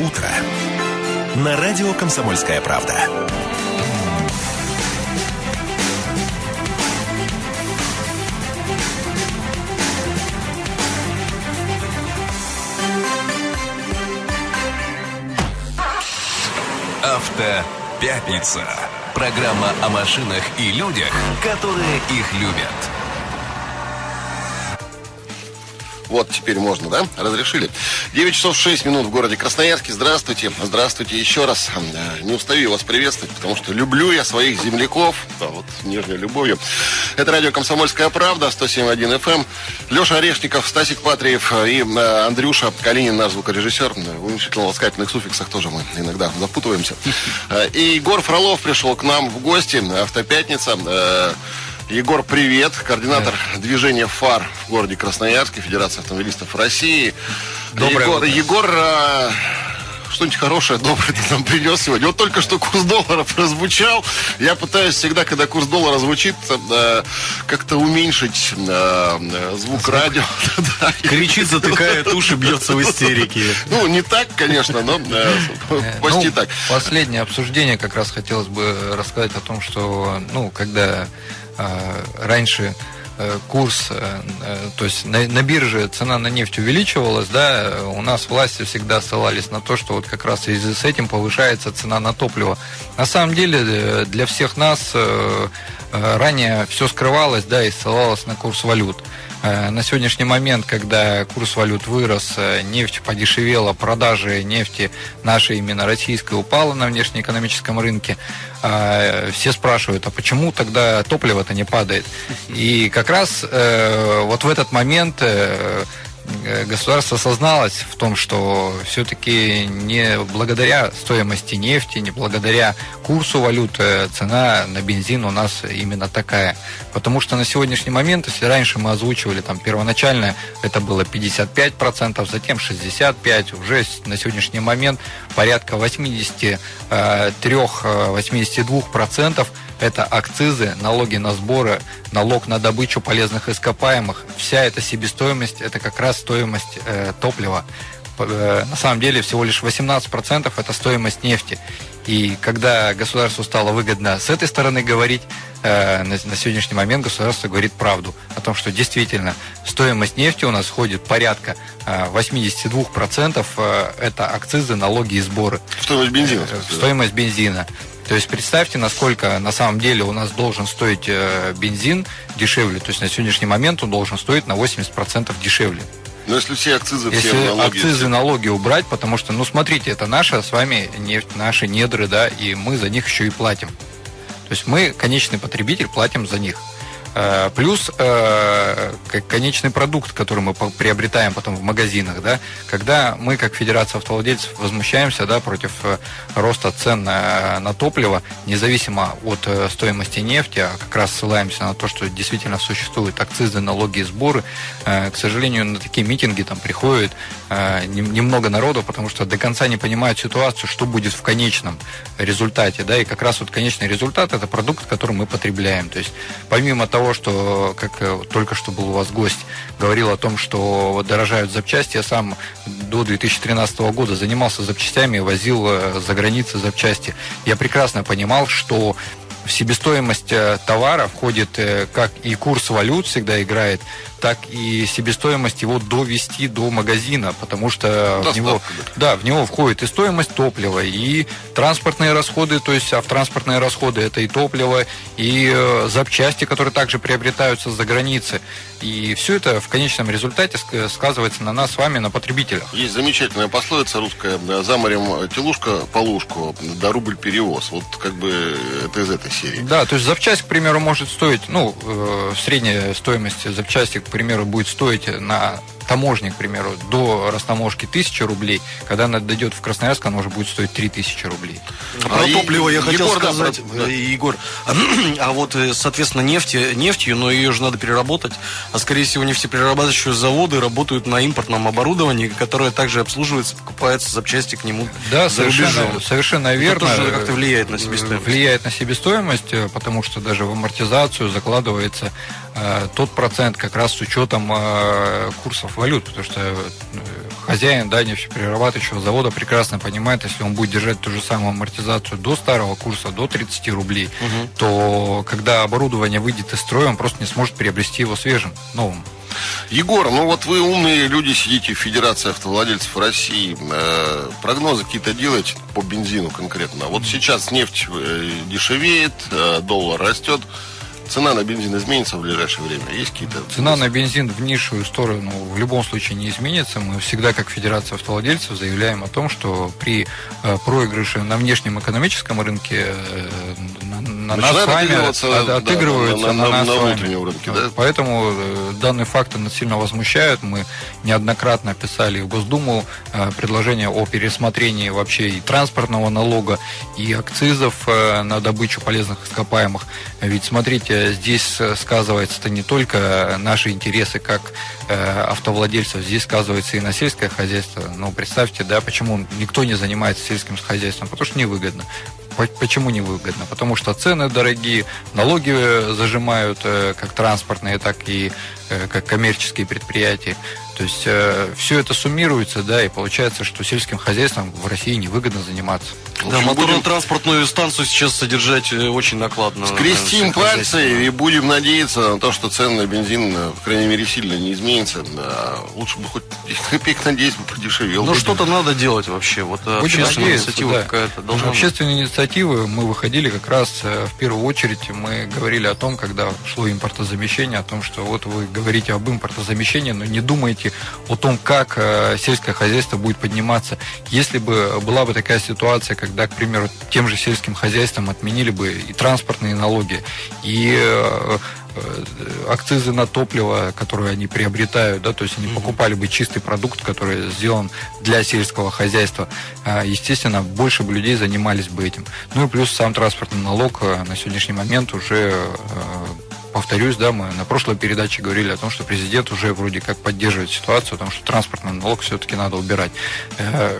утро» на радио «Комсомольская правда». Автопятница. Программа о машинах и людях, которые их любят. Вот, теперь можно, да? Разрешили. 9 часов 6 минут в городе Красноярске. Здравствуйте. Здравствуйте еще раз. Э, не устаю вас приветствовать, потому что люблю я своих земляков. Да, вот с нежной любовью. Это радио «Комсомольская правда», 107.1 FM. Леша Орешников, Стасик Патриев и э, Андрюша Калинин, наш звукорежиссер. В уменьшительно-ласкательных суффиксах тоже мы иногда запутываемся. Э, и Егор Фролов пришел к нам в гости. Автопятница. Егор, привет. Координатор да. движения ФАР в городе Красноярске, Федерация автомобилистов России. Доброе Егор, утро. Егор а, что-нибудь хорошее, доброе ты нам принес сегодня. Вот только что курс доллара прозвучал. Я пытаюсь всегда, когда курс доллара звучит, э, как-то уменьшить э, звук радио. Кричит, затыкает уши, бьется в истерике. Ну, не так, конечно, но э, почти ну, так. Последнее обсуждение как раз хотелось бы рассказать о том, что, ну, когда э, раньше э, курс, э, то есть на, на бирже цена на нефть увеличивалась, да, у нас власти всегда ссылались на то, что вот как раз в связи с этим повышается цена на топливо. На самом деле для всех нас ранее все скрывалось, да, и ссылалось на курс валют. На сегодняшний момент, когда курс валют вырос, нефть подешевела, продажи нефти нашей именно российской упала на внешнеэкономическом рынке, все спрашивают, а почему тогда топливо-то не падает? И как раз э, вот в этот момент э, государство осозналось в том, что все-таки не благодаря стоимости нефти, не благодаря курсу валюты цена на бензин у нас именно такая. Потому что на сегодняшний момент, если раньше мы озвучивали там первоначально, это было 55%, затем 65%, уже на сегодняшний момент порядка 83-82% это акцизы, налоги на сборы, налог на добычу полезных ископаемых. Вся эта себестоимость, это как раз стоимость э, топлива. Э, на самом деле всего лишь 18% это стоимость нефти. И когда государству стало выгодно с этой стороны говорить, э, на, на сегодняшний момент государство говорит правду о том, что действительно стоимость нефти у нас входит порядка э, 82% э, это акцизы, налоги и сборы. Стоимость бензина. Э, стоимость бензина. То есть представьте, насколько на самом деле у нас должен стоить э, бензин дешевле. То есть на сегодняшний момент он должен стоить на 80% дешевле. Но если все акцизы, если все налоги... акцизы, налоги убрать, потому что, ну, смотрите, это наша с вами нефть, наши недры, да, и мы за них еще и платим. То есть мы, конечный потребитель, платим за них. Э, плюс э, конечный продукт, который мы приобретаем потом в магазинах, да, когда мы, как Федерация автовладельцев, возмущаемся да, против э, роста цен на, топливо, независимо от стоимости нефти, а как раз ссылаемся на то, что действительно существуют акцизы, налоги и сборы, к сожалению, на такие митинги там приходит немного народу, потому что до конца не понимают ситуацию, что будет в конечном результате, да, и как раз вот конечный результат это продукт, который мы потребляем. То есть помимо того, того, что, как э, только что был у вас гость, говорил о том, что дорожают запчасти. Я сам до 2013 года занимался запчастями, возил э, за границей запчасти. Я прекрасно понимал, что в себестоимость э, товара входит как и курс валют всегда играет, так и себестоимость его довести до магазина, потому что в него, да, в него входит и стоимость топлива, и транспортные расходы, то есть автотранспортные расходы, это и топливо, и э, запчасти, которые также приобретаются за границы. И все это в конечном результате сказывается на нас с вами, на потребителях. Есть замечательная пословица русская «За морем телушка, полушку, да рубль перевоз». Вот как бы это из этой серии. Да, то есть запчасть, к примеру, может стоить, ну, э, средняя стоимость запчасти, к примеру, будет стоить на таможне, к примеру, до растаможки 1000 рублей, когда она дойдет в Красноярск, она уже будет стоить 3000 рублей. А про а топливо я хотел Егор, сказать, да, да. Егор, а, а вот, э, соответственно, нефть, нефтью, но ее же надо переработать, а скорее всего нефтеперерабатывающие заводы работают на импортном оборудовании, которое также обслуживается, покупается запчасти к нему Да, за совершенно, рубежом. совершенно верно. Это тоже как-то влияет на себестоимость. Влияет на себестоимость, э, потому что даже в амортизацию закладывается э, тот процент как раз с учетом э, курсов валют, потому что э, хозяин да, нефтеперерабатывающего завода прекрасно понимает, если он будет держать ту же самую амортизацию до старого курса, до 30 рублей, угу. то когда оборудование выйдет из строя, он просто не сможет приобрести его свежим, новым. Егор, ну вот вы умные люди, сидите в Федерации автовладельцев России. Э, прогнозы какие-то делаете по бензину конкретно? Вот сейчас нефть э, дешевеет, э, доллар растет. Цена на бензин изменится в ближайшее время? Есть какие-то... Цена на бензин в низшую сторону в любом случае не изменится. Мы всегда, как Федерация автовладельцев, заявляем о том, что при э, проигрыше на внешнем экономическом рынке э, на, на нас с вами отыгрываются да, на, на, на, нас на внутреннем рынке. Да? Поэтому э, данный факт нас сильно возмущает. Мы неоднократно писали в Госдуму предложение о пересмотрении вообще и транспортного налога, и акцизов на добычу полезных ископаемых. Ведь смотрите, здесь э, сказывается-то не только наши интересы как э, автовладельцев, здесь сказывается и на сельское хозяйство. Ну, представьте, да, почему никто не занимается сельским хозяйством? Потому что невыгодно. Почему невыгодно? Потому что цены дорогие, налоги э, зажимают как транспортные, так и как коммерческие предприятия. То есть э, все это суммируется, да, и получается, что сельским хозяйством в России невыгодно заниматься. Да, моторно-транспортную станцию сейчас содержать э, очень накладно. Скрестим пальцы и будем надеяться на то, что цены на бензин, э, по крайней мере, сильно не изменятся. Да, лучше бы хоть копеек на 10 подешевел. Ну, что-то надо делать вообще. Вот э, будем общественная инициатива да. какая-то должна Общественные инициативы мы выходили как раз в первую очередь, мы говорили о том, когда шло импортозамещение, о том, что вот вы говорите об импортозамещении, но не думаете о том, как э, сельское хозяйство будет подниматься. Если бы была бы такая ситуация, когда, к примеру, тем же сельским хозяйством отменили бы и транспортные налоги, и э, э, акцизы на топливо, которые они приобретают, да, то есть они покупали бы чистый продукт, который сделан для сельского хозяйства, естественно, больше бы людей занимались бы этим. Ну и плюс сам транспортный налог на сегодняшний момент уже повторюсь, да, мы на прошлой передаче говорили о том, что президент уже вроде как поддерживает ситуацию, потому что транспортный налог все-таки надо убирать. Э,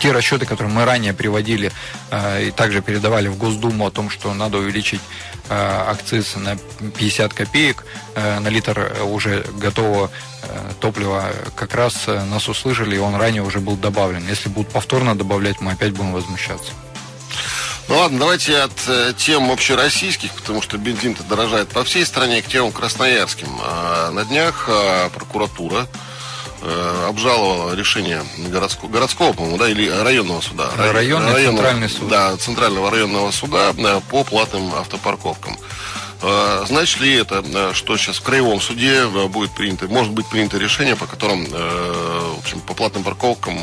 те расчеты, которые мы ранее приводили э, и также передавали в Госдуму о том, что надо увеличить э, акциз на 50 копеек на литр уже готового топлива, как раз нас услышали, и он ранее уже был добавлен. Если будут повторно добавлять, мы опять будем возмущаться. Ну ладно, давайте от э, тем общероссийских, потому что бензин-то дорожает по всей стране, к темам красноярским. А на днях а, прокуратура э, обжаловала решение городского, городского по-моему, да, или районного суда. Районный районного, центральный суд. Да, центрального районного суда да, по платным автопарковкам. А, значит ли это, э, что сейчас в краевом суде э, будет принято, может быть принято решение, по которым, в общем, по платным парковкам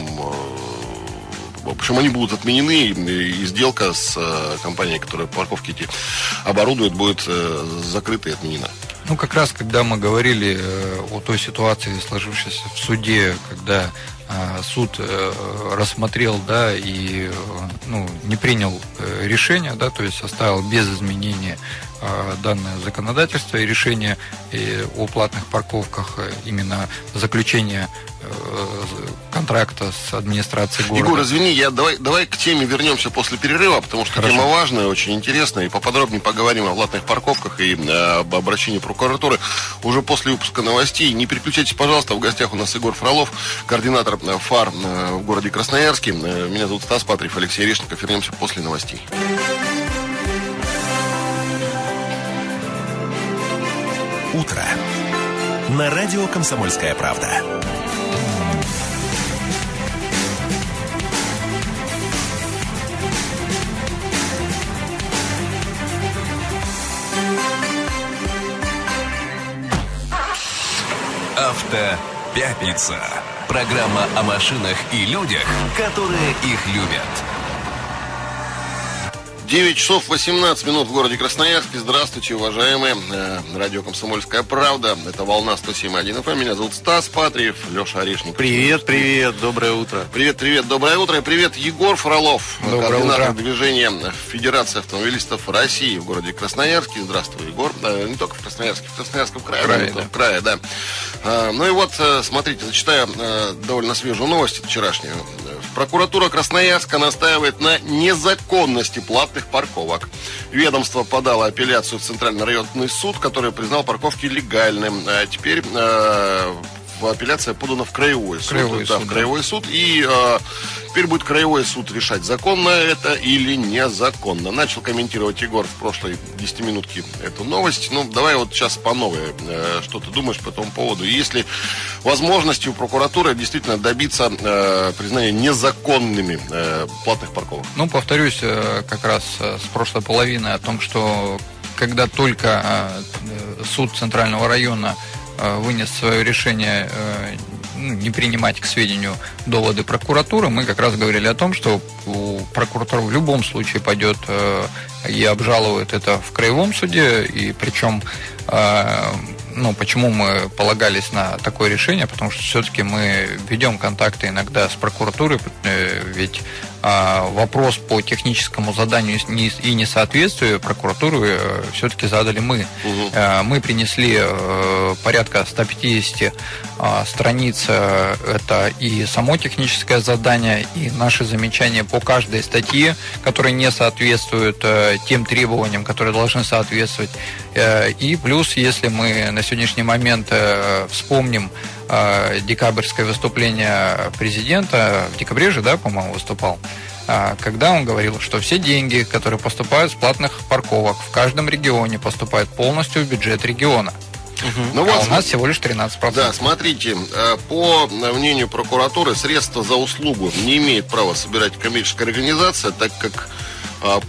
общем, они будут отменены, и сделка с э, компанией, которая парковки эти оборудует, будет э, закрыта и отменена. Ну, как раз, когда мы говорили э, о той ситуации, сложившейся в суде, когда суд рассмотрел, да, и ну, не принял решение, да, то есть оставил без изменения данное законодательство и решение о платных парковках, именно заключение контракта с администрацией города. Егор, извини, я давай, давай к теме вернемся после перерыва, потому что Хорошо. тема важная, очень интересная, и поподробнее поговорим о платных парковках и э, об обращении прокуратуры уже после выпуска новостей. Не переключайтесь, пожалуйста, в гостях у нас Егор Фролов, координатор э, ФАР э, в городе Красноярске. Э, меня зовут Стас Патриев, Алексей Решников. Вернемся после новостей. Утро. На радио «Комсомольская правда». Автопятница. Программа о машинах и людях, которые их любят. 9 часов 18 минут в городе Красноярске. Здравствуйте, уважаемые. Э, радио «Комсомольская правда». Это «Волна 107.1 FM». Меня зовут Стас Патриев, Леша Орешник. Привет, привет, доброе утро. Привет, привет, доброе утро. И привет, Егор Фролов, доброе координатор утро. движения Федерации автомобилистов России в городе Красноярске. Здравствуй, Егор. Не только в Красноярске, в Красноярском крае. Крае, да. В крае, да. А, ну и вот, э, смотрите, зачитаю э, довольно свежую новость вчерашнюю. Прокуратура Красноярска настаивает на незаконности платных парковок. Ведомство подало апелляцию в Центральный районный суд, который признал парковки легальным. А теперь э, апелляция подана в краевой суд. Краевой да, суд, в краевой суд. И э, теперь будет краевой суд решать, законно это или незаконно. Начал комментировать Егор в прошлой 10 минутке эту новость. Ну, давай вот сейчас по новой. Э, что ты думаешь по этому поводу? Есть ли возможности у прокуратуры действительно добиться э, признания незаконными э, платных парковок? Ну, повторюсь, э, как раз э, с прошлой половины о том, что когда только э, э, суд Центрального района вынес свое решение э, ну, не принимать к сведению доводы прокуратуры, мы как раз говорили о том, что прокуратура в любом случае пойдет э, и обжалует это в краевом суде, и причем э, ну, почему мы полагались на такое решение, потому что все-таки мы ведем контакты иногда с прокуратурой, э, ведь вопрос по техническому заданию и несоответствию прокуратуры э, все-таки задали мы. Э, Мы принесли э, порядка 150 а, страниц, это и само техническое задание, и наши замечания по каждой статье, которые не соответствуют тем требованиям, которые должны соответствовать. И плюс, если мы на сегодняшний момент вспомним декабрьское выступление президента, в декабре же, да, по-моему, выступал, а, когда он говорил, что все деньги, которые поступают с платных парковок в каждом регионе, поступают полностью в бюджет региона. Ну а вот, у нас всего лишь 13%. Да, смотрите, э, по мнению прокуратуры, средства за услугу не имеет права собирать коммерческая организация, так как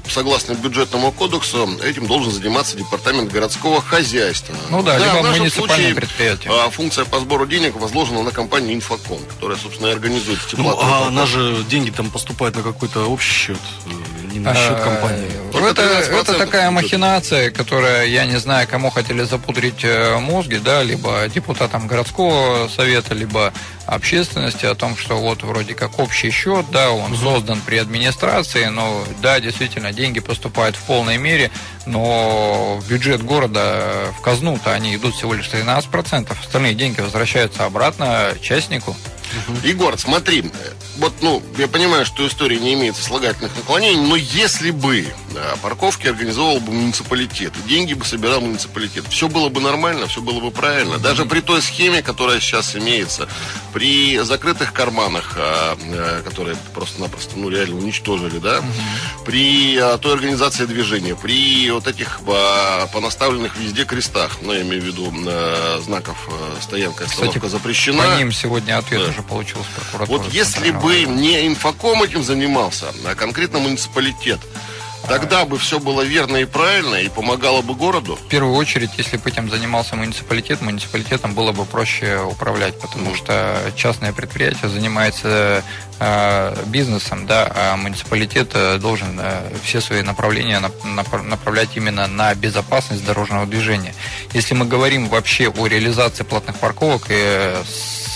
согласно бюджетному кодексу, этим должен заниматься департамент городского хозяйства. Ну да, либо в нашем случае, предприятие. э, Функция по сбору денег возложена на компанию Инфоком, которая, собственно, и организует эти Ну, а она же деньги там поступают на какой-то общий счет, э, не на счет Э, компании. Только Это, 13% это такая махинация, которая, я не знаю, кому хотели запудрить э, мозги, да, либо депутатам городского совета, либо общественности о том, что вот вроде как общий счет, да, он создан при администрации, но да, действительно, деньги поступают в полной мере, но в бюджет города, в казну-то они идут всего лишь 13%, остальные деньги возвращаются обратно частнику. Егор, смотри, вот, ну, я понимаю, что история не имеет сослагательных наклонений, но если бы э, парковки организовал бы муниципалитет, деньги бы собирал муниципалитет, все было бы нормально, все было бы правильно. Даже при той схеме, которая сейчас имеется, при закрытых карманах, а, э, которые просто-напросто, ну, реально уничтожили, да, при э, той организации движения, при вот этих а, понаставленных везде крестах, ну, я имею в виду э, знаков э, стоянка остановка Кстати, запрещена. По ним сегодня ответ Да. уже получил с прокуратуры. Вот если Центрального бы не инфоком этим занимался, а конкретно муниципалитет, тогда бы все было верно и правильно и помогало бы городу. В первую очередь, если бы этим занимался муниципалитет, муниципалитетом было бы проще управлять, потому что частное предприятие занимается э, бизнесом, да, а муниципалитет э, должен э, все свои направления нап- напр- направлять именно на безопасность дорожного движения. Если мы говорим вообще о реализации платных парковок и э,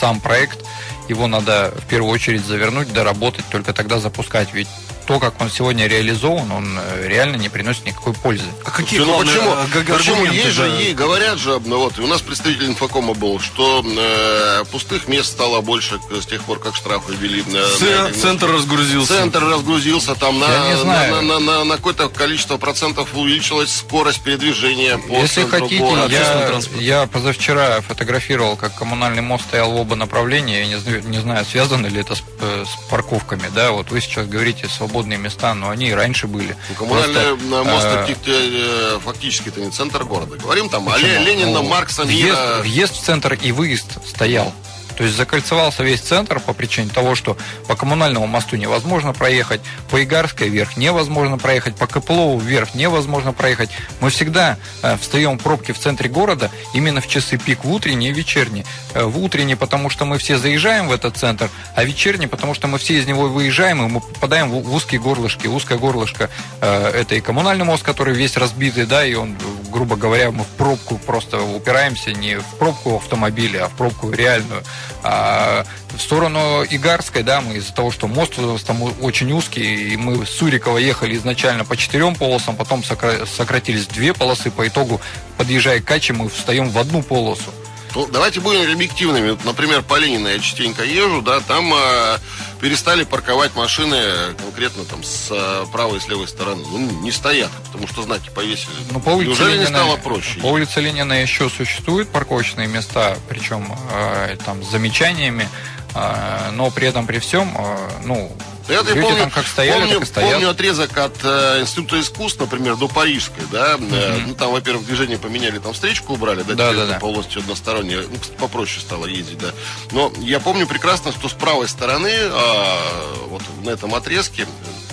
сам проект, его надо в первую очередь завернуть, доработать, только тогда запускать. Ведь то, как он сегодня реализован, он э, реально не приносит никакой пользы. А какие ну почему? э, Почему? Есть же, да? ей говорят же, ну вот, и у нас представитель инфокома был, что э, пустых мест стало больше с тех пор, как штрафы ввели. на- на Ц- эти Центр разгрузился. Центр разгрузился, там Я на, не знаю. на, на- на- на какое-то количество процентов увеличилась скорость передвижения по Если хотите, города. я, я позавчера фотографировал, как коммунальный мост стоял в оба направления. Я не знаю, не знаю, связано ли это с, э, с парковками. Да, вот вы сейчас говорите свободные места, но они и раньше были. Ну, Коммунальный Просто, мост э, это, э, фактически это не центр города. Говорим там о Почему? Ле- Ленина, Ну, Маркса, въезд, Мира. въезд в центр и выезд стоял. То есть закольцевался весь центр по причине того, что по коммунальному мосту невозможно проехать, по Игарской вверх невозможно проехать, по Копылову вверх невозможно проехать. Мы всегда э, встаем в пробки в центре города именно в часы пик, в утренние и вечерние. Э, в утренние, потому что мы все заезжаем в этот центр, а вечерние, потому что мы все из него выезжаем, и мы попадаем в, узкие горлышки. Узкое горлышко э, это и коммунальный мост, который весь разбитый, да, и он, грубо говоря, мы в пробку просто упираемся не в пробку автомобиля, а в пробку реальную. А в сторону Игарской, да, мы из-за того, что мост там очень узкий, и мы с Сурикова ехали изначально по четырем полосам, потом сокра- сократились две полосы, по итогу, подъезжая к Каче, мы встаем в одну полосу. Ну, давайте будем объективными. Например, по Ленина я частенько езжу, да, там э, перестали парковать машины конкретно там с э, правой и с левой стороны. Ну, не стоят, потому что знаки повесили. Ну, по улице Неужели Ленина, не стало проще? По улице Ленина еще существуют парковочные места, причем э, там с замечаниями, э, но при этом при всем, э, ну, это Люди я помню, там как стояли, помню, так и стоят. помню отрезок от э, Института искусств, например, до Парижской, да, э, ну там, во-первых, движение поменяли, там встречку убрали, да, Да, да, да. полностью одностороннее, ну, кстати, попроще стало ездить, да. Но я помню прекрасно, что с правой стороны, а, вот на этом отрезке,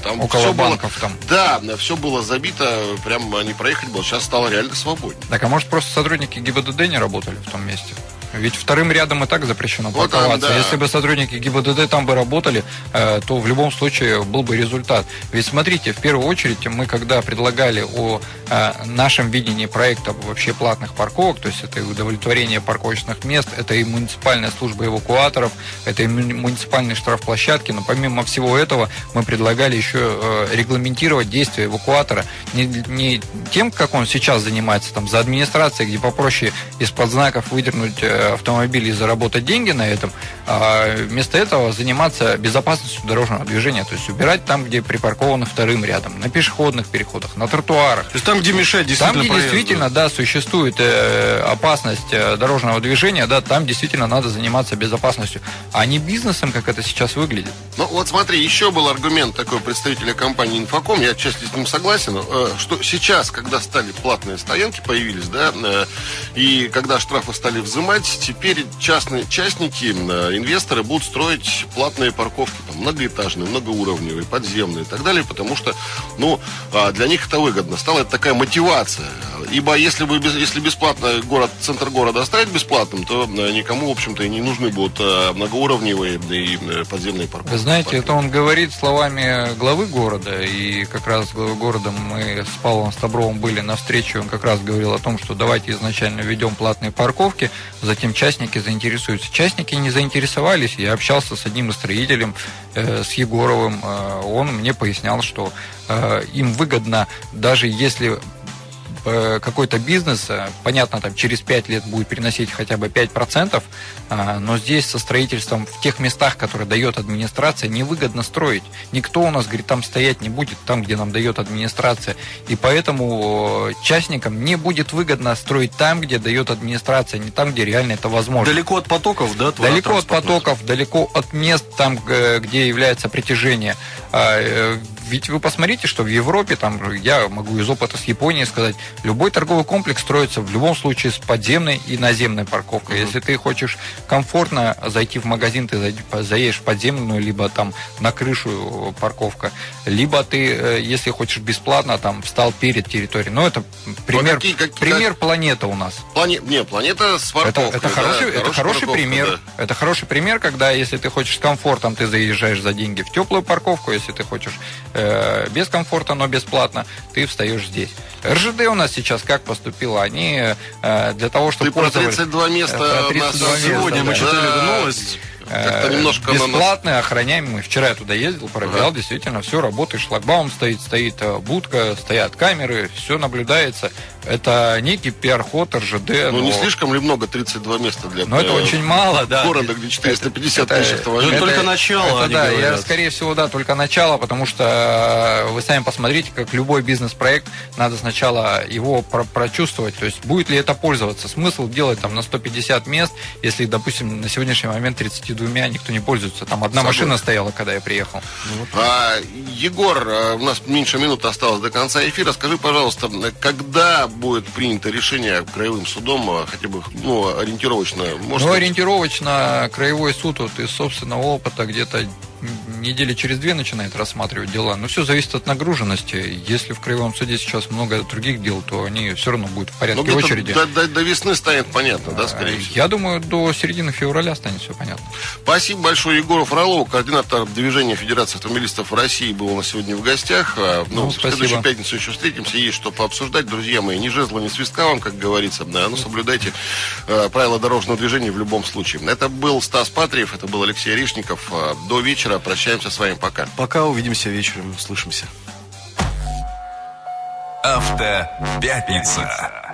там Около было- банков там. Да, все было забито, прям не проехать было, сейчас стало реально свободнее. Так, а может просто сотрудники ГИБДД не работали в том месте? Ведь вторым рядом и так запрещено Вот парковаться. да. Если бы сотрудники ГИБДД там бы работали, э, то в любом случае был бы результат. Ведь смотрите, в первую очередь мы когда предлагали о э, нашем видении проекта вообще платных парковок, то есть это и удовлетворение парковочных мест, это и муниципальная служба эвакуаторов, это и му- муниципальные штрафплощадки, но помимо всего этого мы предлагали еще э, регламентировать действия эвакуатора не, не тем, как он сейчас занимается, там, за администрацией, где попроще из-под знаков выдернуть автомобиль и заработать деньги на этом, а вместо этого заниматься безопасностью дорожного движения, то есть убирать там, где припаркованы вторым рядом, на пешеходных переходах, на тротуарах. То есть там, где мешает Там, действительно где проезду. действительно, да, существует э, опасность э, дорожного движения, да, там действительно надо заниматься безопасностью, а не бизнесом, как это сейчас выглядит. Ну вот смотри, еще был аргумент такой представителя компании Инфоком, я отчасти с ним согласен, э, что сейчас, когда стали платные стоянки, появились, да, и когда штрафы стали взимать, теперь частные частники, э, инвесторы будут строить платные парковки, там, многоэтажные, многоуровневые, подземные и так далее, потому что, ну, а, для них это выгодно. Стала это такая мотивация. Ибо если бы если бесплатно город, центр города оставить бесплатным, то никому, в общем-то, и не нужны будут э, многоуровневые и э, подземные парковки. Вы знаете, это он говорит словами главы города, и как раз с главой города мы с Павлом Стабровым были на встрече, он как раз говорил о том, что давайте изначально введем платные парковки, затем частники заинтересуются. Частники не заинтересовались, я общался с одним строителем, э, с Егоровым, э, он мне пояснял, что э, им выгодно, даже если какой-то бизнес, э, понятно, там через 5 лет будет приносить хотя бы 5%, а, но здесь со строительством в тех местах, которые дает администрация, невыгодно строить. Никто у нас, говорит, там стоять не будет, там, где нам дает администрация. И поэтому э, частникам не будет выгодно строить там, где дает администрация, не там, где реально это возможно. Далеко от потоков, да? Далеко от потоков, далеко от мест, там, где является притяжение. Э, Ведь вы посмотрите, что в Европе, там, я могу из опыта с Японии сказать, любой торговый комплекс строится в любом случае с подземной и наземной парковкой. Если ты хочешь комфортно зайти в магазин, ты заедешь в подземную, либо там на крышу э, парковка, либо ты, э, если хочешь бесплатно, там встал перед территорией. Но это пример, какие- какие- пример планета у нас. Плане... Не, планета с Это, парковкой. это да, хороший, это хорошая хороший парковка, пример. да. Это хороший пример, когда если ты хочешь с комфортом, ты заезжаешь за деньги в теплую парковку, если ты хочешь э, без комфорта, но бесплатно, ты встаешь здесь. РЖД у нас сейчас как поступила? Они э, для того, чтобы Ты про 32 места Про у 32 нас места, Сегодня мы да. читали эту новость. Как-то э, немножко она нас- охраняемые. Вчера я туда ездил, проверял, Ага. действительно, все работает, шлагбаум стоит, стоит э, будка, стоят камеры, все наблюдается. Это некий пиар-ход РЖД. Ну, не но- слишком ли много 32 места для но это э, очень мало, да. города, где 450 Это- тысяч автомобилей? Это только начало, это они да, я, говорят. скорее всего, да, только начало, потому что вы сами посмотрите, как любой бизнес-проект, надо сначала его про- прочувствовать, то есть будет ли это пользоваться. Смысл делать там на 150 мест, если, допустим, на сегодняшний момент 32 никто не пользуется. Там одна Согласен. машина стояла, когда я приехал. А, Егор, а, у нас меньше минуты осталось до конца эфира. Скажи, пожалуйста, когда будет принято решение краевым судом, а, хотя бы ну, ориентировочно? Может, ну, ориентировочно краевой суд вот из собственного опыта где-то недели через две начинает рассматривать дела. Но все зависит от нагруженности. Если в краевом суде сейчас много других дел, то они все равно будут в ну, порядке где-то очереди. До, до- до весны станет понятно, да, А, скорее всего? Я думаю, до середины февраля станет все понятно. Спасибо большое Егору Фролову, координатор движения Федерации автомобилистов России, был у нас сегодня в гостях. А, Ну, Ну, в следующую пятницу еще встретимся, есть что пообсуждать. Друзья мои, ни жезла, ни свистка вам, как говорится. Да, ну, соблюдайте э, правила дорожного движения в любом случае. Это был Стас Патриев, это был Алексей Орешников. А, До вечера. Прощаемся с вами. Пока. Пока увидимся вечером, слышимся. Автопятница.